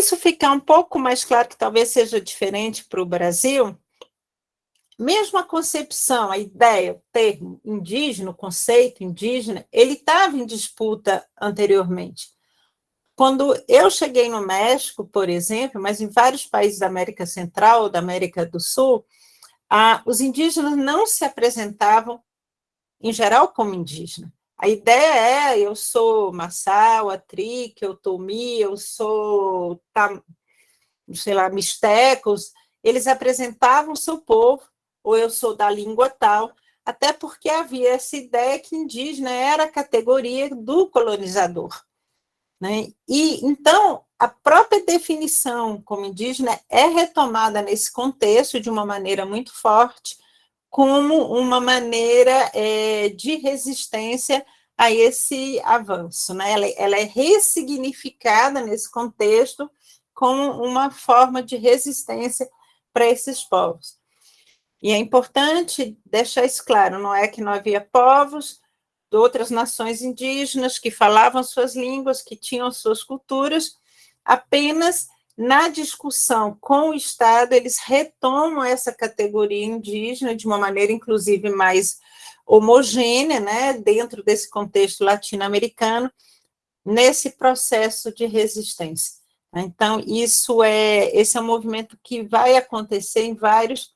isso ficar um pouco mais claro, que talvez seja diferente para o Brasil, mesmo a concepção, a ideia, o termo indígena, o conceito indígena, ele estava em disputa anteriormente. Quando eu cheguei no México, por exemplo, mas em vários países da América Central, da América do Sul, ah, os indígenas não se apresentavam, em geral, como indígena. A ideia é, eu sou Massal, Atrique, eu Tomi, eu sou, sei lá, Mistecos, eles apresentavam o seu povo, ou eu sou da língua tal, até porque havia essa ideia que indígena era a categoria do colonizador. Né? E então a própria definição como indígena é retomada nesse contexto de uma maneira muito forte, como uma maneira é, de resistência a esse avanço. Né? Ela, ela é ressignificada nesse contexto como uma forma de resistência para esses povos. E é importante deixar isso claro, não é que não havia povos de outras nações indígenas que falavam suas línguas, que tinham suas culturas, apenas na discussão com o Estado, eles retomam essa categoria indígena de uma maneira, inclusive, mais homogênea, né, dentro desse contexto latino-americano, nesse processo de resistência. Então, isso é, esse é um movimento que vai acontecer em vários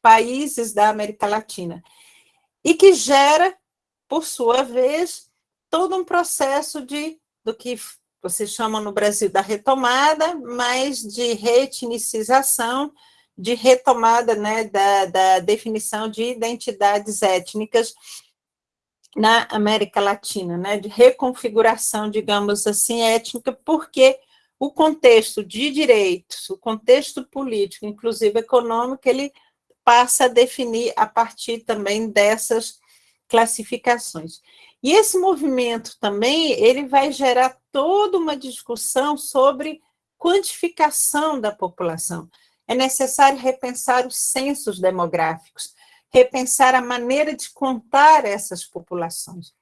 países da América Latina, e que gera, por sua vez, todo um processo de, do que vocês chamam no Brasil da retomada, mas de reetnicização, de retomada né, da, da definição de identidades étnicas na América Latina, né, de reconfiguração, digamos assim, étnica, porque o contexto de direitos, o contexto político, inclusive econômico, ele passa a definir a partir também dessas classificações. E esse movimento também, ele vai gerar toda uma discussão sobre quantificação da população. É necessário repensar os censos demográficos, repensar a maneira de contar essas populações.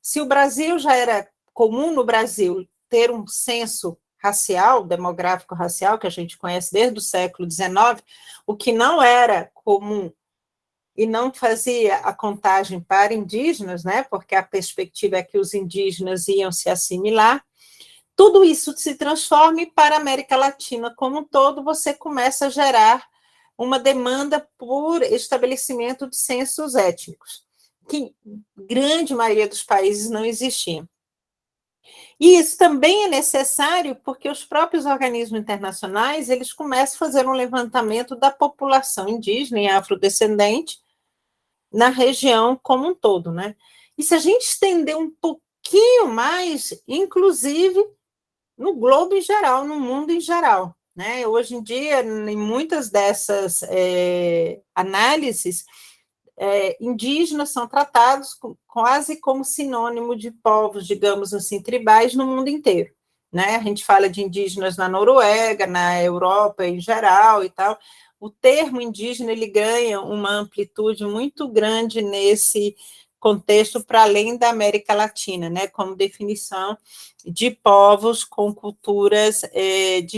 Se o Brasil já era comum no Brasil ter um censo racial, demográfico racial, que a gente conhece desde o século XIX, o que não era comum e não fazia a contagem para indígenas, né, porque a perspectiva é que os indígenas iam se assimilar, tudo isso se transforma e para a América Latina como um todo, você começa a gerar uma demanda por estabelecimento de censos étnicos, que grande maioria dos países não existia. E isso também é necessário porque os próprios organismos internacionais, eles começam a fazer um levantamento da população indígena e afrodescendente na região como um todo, né? E se a gente estender um pouquinho mais, inclusive no globo em geral, no mundo em geral, né? Hoje em dia, em muitas dessas é, análises, é, indígenas são tratados quase como sinônimo de povos, digamos assim, tribais no mundo inteiro. Né? A gente fala de indígenas na Noruega, na Europa em geral e tal. O termo indígena ele ganha uma amplitude muito grande nesse contexto para além da América Latina, né? Como definição de povos com culturas é,